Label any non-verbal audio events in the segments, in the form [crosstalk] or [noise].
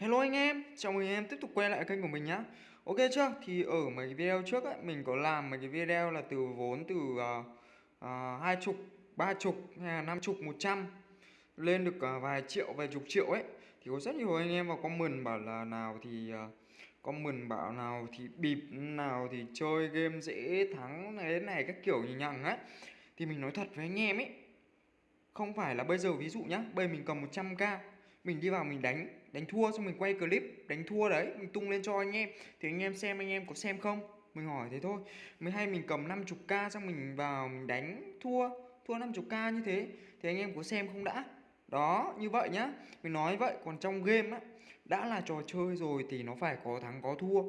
Hello anh em, chào mừng anh em tiếp tục quay lại kênh của mình nhá. Ok chưa? Thì ở mấy cái video trước ấy, mình có làm mấy cái video là từ vốn từ uh, uh, hai chục, ba chục hay là năm chục, một trăm Lên được uh, vài triệu, vài chục triệu ấy. Thì có rất nhiều anh em vào comment bảo là nào thì uh, comment bảo nào thì bịp, nào thì chơi game dễ thắng thế này các kiểu như nhằng ấy. Thì mình nói thật với anh em ấy Không phải là bây giờ ví dụ nhá, bây giờ mình cầm 100k mình đi vào mình đánh đánh thua, xong mình quay clip đánh thua đấy, mình tung lên cho anh em. Thì anh em xem, anh em có xem không? Mình hỏi thế thôi. Mình hay mình cầm 50k xong mình vào mình đánh thua thua 50k như thế. Thì anh em có xem không đã? Đó, như vậy nhá. Mình nói vậy, còn trong game á, đã là trò chơi rồi thì nó phải có thắng có thua.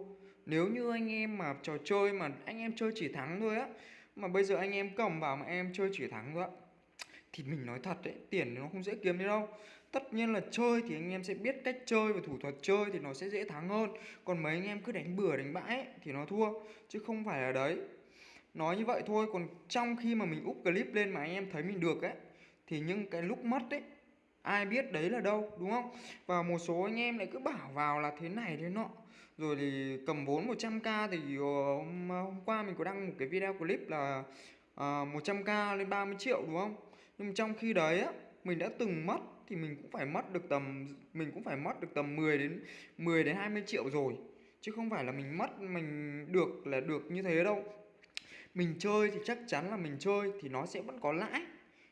Nếu như anh em mà trò chơi mà anh em chơi chỉ thắng thôi á, mà bây giờ anh em cầm vào mà em chơi chỉ thắng thôi á, thì mình nói thật đấy, tiền nó không dễ kiếm đi đâu tất nhiên là chơi thì anh em sẽ biết cách chơi và thủ thuật chơi thì nó sẽ dễ thắng hơn. Còn mấy anh em cứ đánh bừa đánh bãi ấy, thì nó thua chứ không phải là đấy. Nói như vậy thôi còn trong khi mà mình úp clip lên mà anh em thấy mình được ấy thì những cái lúc mất ấy ai biết đấy là đâu đúng không? Và một số anh em lại cứ bảo vào là thế này thế nọ. Rồi thì cầm vốn 100k thì ờ, hôm, hôm qua mình có đăng một cái video clip là ờ, uh, 100k lên 30 triệu đúng không? Nhưng trong khi đấy á mình đã từng mất thì mình cũng phải mất được tầm, mình cũng phải mất được tầm 10 đến 10 đến 20 triệu rồi. Chứ không phải là mình mất, mình được là được như thế đâu. Mình chơi thì chắc chắn là mình chơi thì nó sẽ vẫn có lãi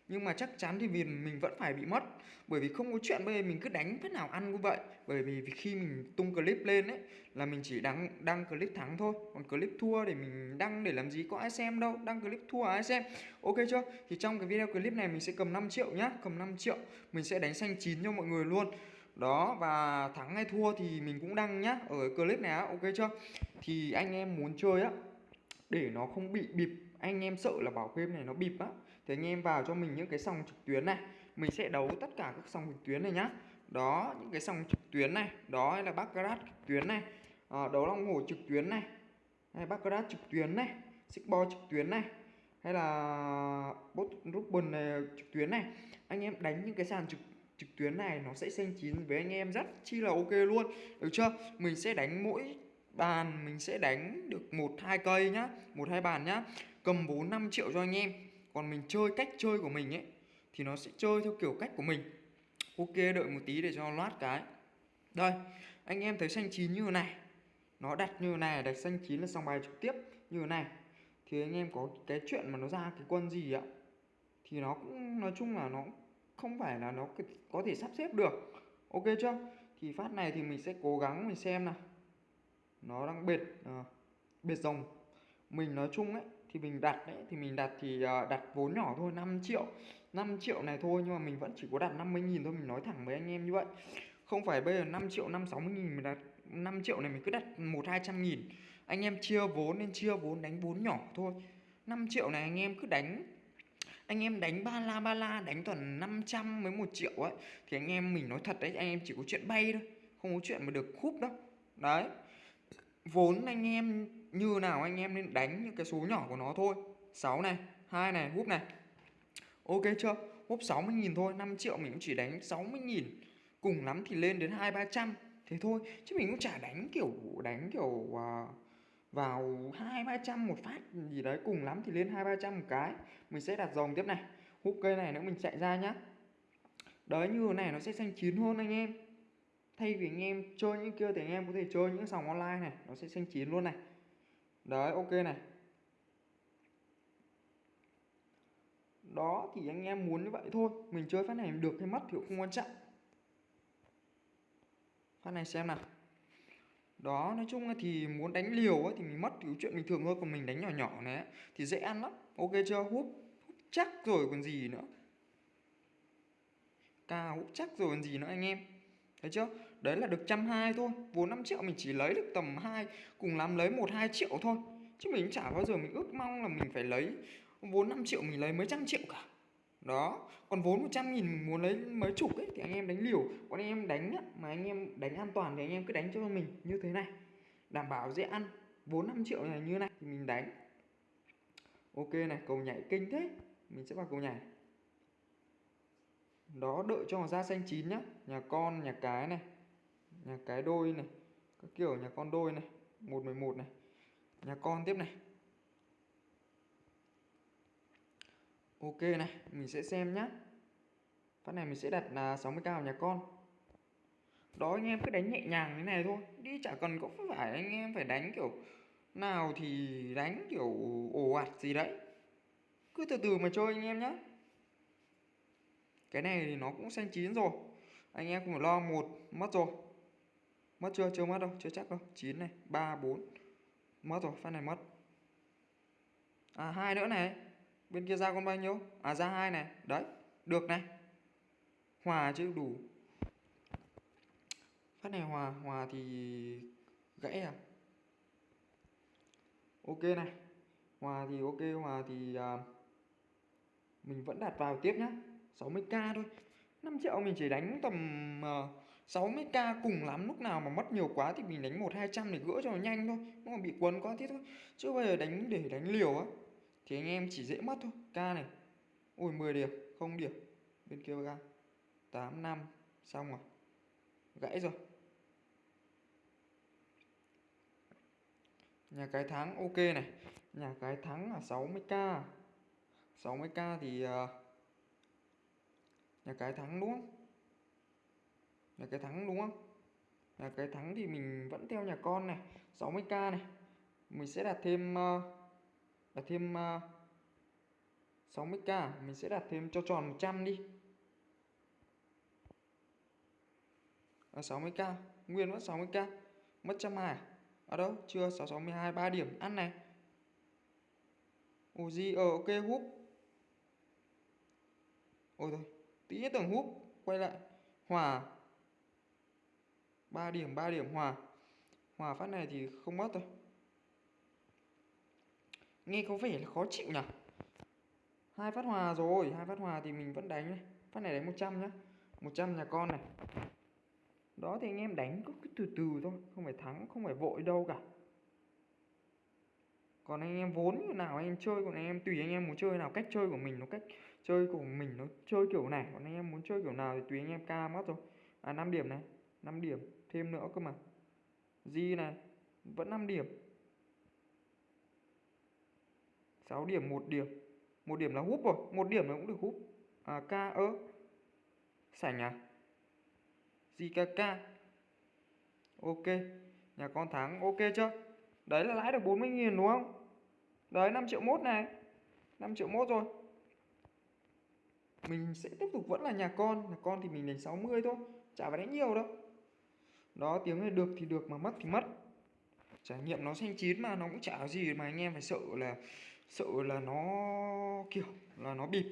nhưng mà chắc chắn thì vì mình vẫn phải bị mất. Bởi vì không có chuyện bây giờ mình cứ đánh thế nào ăn như vậy. Bởi vì khi mình tung clip lên ấy, là mình chỉ đăng đăng clip thắng thôi. Còn clip thua để mình đăng để làm gì có ai xem đâu. Đăng clip thua ai xem. Ok chưa? Thì trong cái video clip này mình sẽ cầm 5 triệu nhá. Cầm 5 triệu. Mình sẽ đánh xanh chín cho mọi người luôn. Đó, và thắng hay thua thì mình cũng đăng nhá. Ở clip này á, ok chưa? Thì anh em muốn chơi á, để nó không bị bịp. Anh em sợ là bảo game này nó bịp á thì anh em vào cho mình những cái sòng trực tuyến này mình sẽ đấu tất cả các sòng trực tuyến này nhá. Đó những cái sòng trực tuyến này đó hay là baccarat trực tuyến này à, đấu long hổ trực tuyến này hay baccarat trực tuyến này bo trực tuyến này hay là bot rubin này trực tuyến này. Anh em đánh những cái sàn trực trực tuyến này nó sẽ xanh chín với anh em rất chi là ok luôn. Được chưa? Mình sẽ đánh mỗi bàn mình sẽ đánh được một hai cây nhá một hai bàn nhá. Cầm vốn 5 triệu cho anh em còn mình chơi cách chơi của mình ấy thì nó sẽ chơi theo kiểu cách của mình. Ok đợi một tí để cho loát cái. Đây anh em thấy xanh chín như thế này. Nó đặt như thế này đặt xanh chín là xong bài trực tiếp như thế này. Thì anh em có cái chuyện mà nó ra cái quân gì ạ? Thì nó cũng nói chung là nó không phải là nó có thể sắp xếp được. Ok chưa? Thì phát này thì mình sẽ cố gắng mình xem nào. Nó đang bệt à, bệt rồng. Mình nói chung ấy thì mình đặt đấy, thì mình đặt thì ờ, đặt vốn nhỏ thôi 5 triệu 5 triệu này thôi, nhưng mà mình vẫn chỉ có đặt 50.000 thôi, mình nói thẳng với anh em như vậy. Không phải bây giờ 5 triệu 5 60 nghìn mình đặt 5 triệu này mình cứ đặt 1 200 nghìn. Anh em chia vốn nên chia vốn đánh vốn nhỏ thôi. 5 triệu này anh em cứ đánh, anh em đánh ba la ba la, đánh toàn 500 với một triệu ấy, thì anh em mình nói thật đấy, anh em chỉ có chuyện bay thôi, không có chuyện mà được khúc đâu. Đấy. Vốn anh em như nào anh em nên đánh những cái số nhỏ của nó thôi. 6 này hai này húp này. Ok chưa? Húp 60 nghìn thôi 5 triệu mình cũng chỉ đánh 60 nghìn. Cùng lắm thì lên đến hai ba trăm. Thế thôi chứ mình cũng chả đánh kiểu đánh kiểu uh, vào hai ba trăm một phát gì đấy. Cùng lắm thì lên hai ba trăm một cái. Mình sẽ đặt dòng tiếp này. Hút cây này nữa mình chạy ra nhá. Đấy như thế này nó sẽ xanh chín hơn anh em. Thay vì anh em chơi những kia thì anh em có thể chơi những sòng online này. Nó sẽ xanh chín luôn này đấy ok này. Đó thì anh em muốn như vậy thôi. Mình chơi phát này được hay mất thì cũng không quan trọng. Phát này xem nào. Đó nói chung là thì muốn đánh liều ấy, thì mình mất thì chuyện bình thường thôi. Còn mình đánh nhỏ nhỏ này thì dễ ăn lắm. Ok chưa? Húp, hút chắc rồi còn gì nữa. Ca hút chắc rồi còn gì nữa anh em. Thấy chưa? Đấy là được trăm hai thôi. Vốn 5 triệu mình chỉ lấy được tầm hai cùng lắm lấy một hai triệu thôi. Chứ mình chả bao giờ mình ước mong là mình phải lấy vốn 5 triệu mình lấy mấy trăm triệu cả. Đó. Còn vốn 100 nghìn mình muốn lấy mấy chục ấy thì anh em đánh liều. Còn anh em đánh á, mà anh em đánh an toàn thì anh em cứ đánh cho mình như thế này. Đảm bảo dễ ăn. Vốn 5 triệu này như này thì mình đánh. Ok này cầu nhảy kinh thế. Mình sẽ vào cầu nhảy. Đó đợi cho ra xanh chín nhá. Nhà con nhà cái này nhà cái đôi này, các kiểu nhà con đôi này, một mười một này, nhà con tiếp này. Ok này, mình sẽ xem nhá. Phát này mình sẽ đặt là 60k vào nhà con. Đó, anh em cứ đánh nhẹ nhàng thế này thôi. Đi chả cần có phải anh em phải đánh kiểu nào thì đánh kiểu ồ ạt gì đấy. Cứ từ từ mà chơi anh em nhá. Cái này thì nó cũng xanh chín rồi. Anh em không phải lo, một mất rồi mất chưa? Chưa mất đâu chưa chắc đâu. Chín này ba bốn. Mất rồi phát này mất. À hai nữa này. Bên kia ra con bao nhiêu? À ra hai này. Đấy được này. Hòa chứ đủ. Phát này hòa hòa thì gãy à? Ok này. Hòa thì ok hòa thì à, mình vẫn đặt vào tiếp nhá. 60k thôi. 5 triệu mình chỉ đánh tầm uh, 60k cùng lắm lúc nào mà mất nhiều quá thì mình đánh một hai trăm để gỡ cho nó nhanh thôi. Nó mà bị quấn quá thế thôi. Chứ bây giờ đánh để đánh liều á thì anh em chỉ dễ mất thôi. K này Ôi 10 điểm không điểm. Bên kia ra 8 5 xong rồi. Gãy rồi. Nhà cái thắng ok này. Nhà cái thắng là 60k 60k thì uh, nhà cái thắng đúng không? Là cái thắng đúng không? Là cái thắng thì mình vẫn theo nhà con này 60k này. Mình sẽ đặt thêm ờ, đặt thêm ờ, 60k mình sẽ đặt thêm cho tròn 100 đi. Ờ, à, 60k nguyên vẫn 60k mất trăm hai à? ở đâu? Chưa 662 3 điểm ăn này. Ồ gì? Ờ ok húp ôi thôi tí tưởng húp quay lại. Hòa à? 3 điểm 3 điểm. Hòa. Hòa phát này thì không mất thôi. Nghe có vẻ là khó chịu nhỉ? Hai phát hòa rồi hai phát hòa thì mình vẫn đánh này. Phát này đánh 100 nhá. 100 nhà con này. Đó thì anh em đánh cứ, cứ từ từ thôi không phải thắng không phải vội đâu cả. Còn anh em vốn như nào anh em chơi còn anh em tùy anh em muốn chơi nào cách chơi của mình nó cách chơi của mình nó chơi kiểu này còn anh em muốn chơi kiểu nào thì tùy anh em ca mất rồi à 5 điểm này 5 điểm thêm nữa cơ mà. Di này vẫn 5 điểm. 6 điểm 1 điểm. Một điểm là húp rồi, một điểm là cũng được húp. À k ơ sảnh à? JKK ok, nhà con thắng, ok chưa? Đấy là lãi được 40.000 đúng không? Đấy 5 triệu mốt này. 5 triệu mốt rồi. Mình sẽ tiếp tục vẫn là nhà con. Nhà con thì mình đánh 60 thôi. Chả phải đánh nhiều đâu đó, tiếng này được thì được mà mất thì mất. Trải nghiệm nó xanh chín mà, nó cũng chả có gì mà anh em phải sợ là sợ là nó kiểu là nó bịp.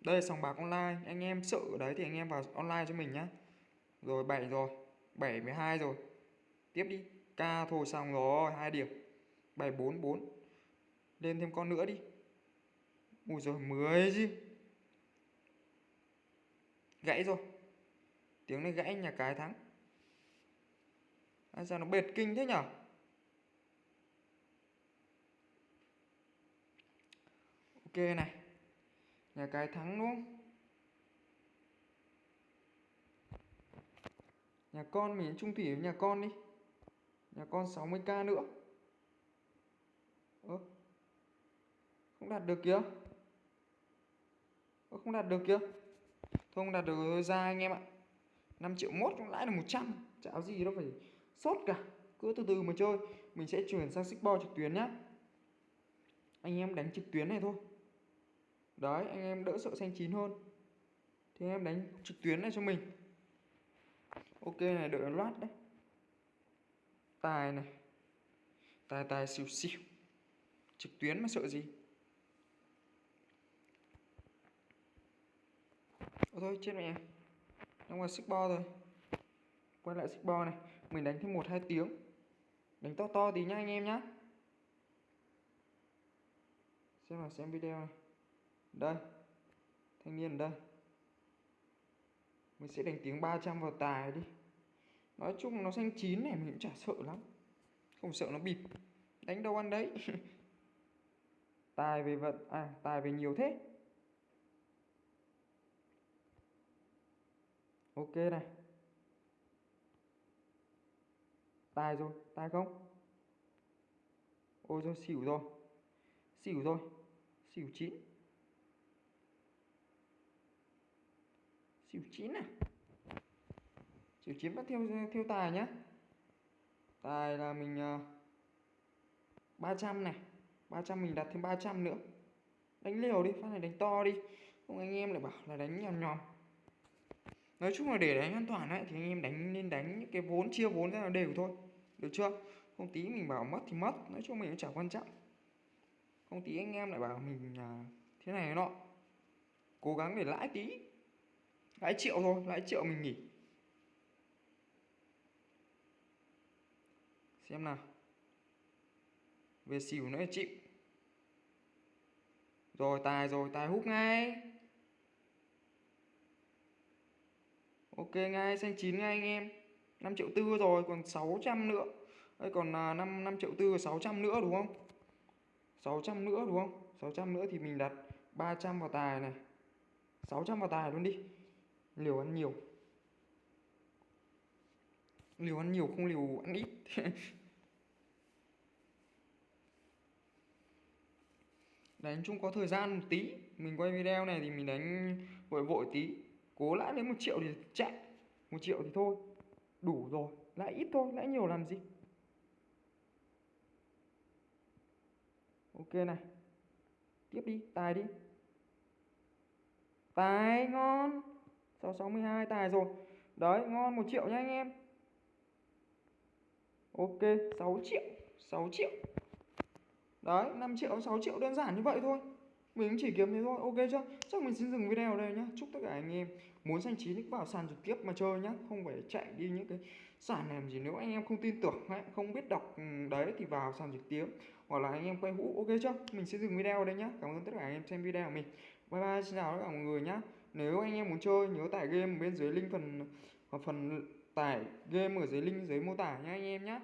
Đây là sòng bạc online. Anh em sợ đấy thì anh em vào online cho mình nhá. Rồi 7 rồi. 7 12 rồi. Tiếp đi. K thôi, xong rồi. Hai điểm. 744 lên thêm con nữa đi. Ui rồi 10 chứ. Gãy rồi. Tiếng này gãy, nhà cái thắng à, sao nó bệt kinh thế nhở? Ok này nhà cái thắng đúng không? Nhà con mình trung thủy với nhà con đi. Nhà con 60k nữa. Ơ không đạt được kìa. Ơ không đạt được kìa. Thôi không đạt được ra anh em ạ. 5 triệu mốt cũng lãi là 100 chả gì đâu phải sốt cả. Cứ từ từ mà chơi. Mình sẽ chuyển sang xích bo trực tuyến nhé. anh em đánh trực tuyến này thôi. Đấy, anh em đỡ sợ xanh chín hơn. Thì anh em đánh trực tuyến này cho mình. Ok này, đợi loát đấy. Tài này. Tài tài xỉu xỉu. Trực tuyến mà sợ gì? Ô thôi, chết mẹ. Đang vào xích bo rồi. Quay lại xích bo này. Mình đánh thêm một hai tiếng. Đánh to to tí nhá anh em nhá. Xem nào, xem video này. Đây, Thanh niên ở đây. Mình sẽ đánh tiếng 300 vào tài đi. Nói chung nó xanh chín này, mình cũng chả sợ lắm. Không sợ nó bịp. Đánh đâu ăn đấy. [laughs] Tài về vật à tài về nhiều thế. Ok này. Tài rồi tài không? Ôi rồi xỉu rồi. Xỉu rồi xỉu chín. Xỉu chín à? Xỉu chín bắt theo theo tài nhá. Tài là mình à, uh, 300 này. 300 mình đặt thêm 300 nữa. Đánh liều đi phát này đánh to đi. Không anh em lại bảo là đánh nhòm nhòm nói chung là để đánh an toàn ấy thì anh em đánh nên đánh những cái vốn chia vốn ra là đều thôi. Được chưa? Không tí mình bảo mất thì mất nói chung mình cũng chẳng quan trọng. Không tí anh em lại bảo mình à, thế này nọ. Cố gắng để lãi tí. Lãi triệu thôi lãi triệu mình nghỉ. Xem nào. Về xỉu nữa chịu. Rồi tài rồi tài hút ngay. Ok ngay xanh chín ngay anh em. 5 triệu tư rồi, còn 600 nữa. Đây còn là 5 5 triệu tư 600 nữa đúng không? 600 nữa đúng không? 600 nữa thì mình đặt 300 vào tài này. 600 vào tài luôn đi. Liều ăn nhiều. Liều ăn nhiều không liều ăn ít. [laughs] Đánh chung có thời gian một tí. Mình quay video này thì mình đánh vội vội tí cố lãi đến một triệu thì chạy, một triệu thì thôi, đủ rồi, lãi ít thôi, lãi nhiều làm gì? Ok này, tiếp đi, tài đi. Tài ngon 662 tài rồi. Đấy, ngon một triệu nha anh em. Ok 6 triệu 6 triệu. Đấy 5 triệu 6 triệu đơn giản như vậy thôi mình chỉ kiếm thế thôi. Ok chưa? Chắc mình xin dừng video ở đây nhá. Chúc tất cả anh em muốn xanh chín vào sàn trực tiếp mà chơi nhá. Không phải chạy đi những cái sàn làm gì nếu anh em không tin tưởng ấy, không biết đọc ừ, đấy thì vào sàn trực tiếp. Hoặc là anh em quay hũ ok chưa? Mình sẽ dừng video ở đây nhá. Cảm ơn tất cả anh em xem video của mình. Bye bye xin chào tất cả mọi người nhá. Nếu anh em muốn chơi nhớ tải game bên dưới link phần phần tải game ở dưới link dưới mô tả nhá anh em nhá.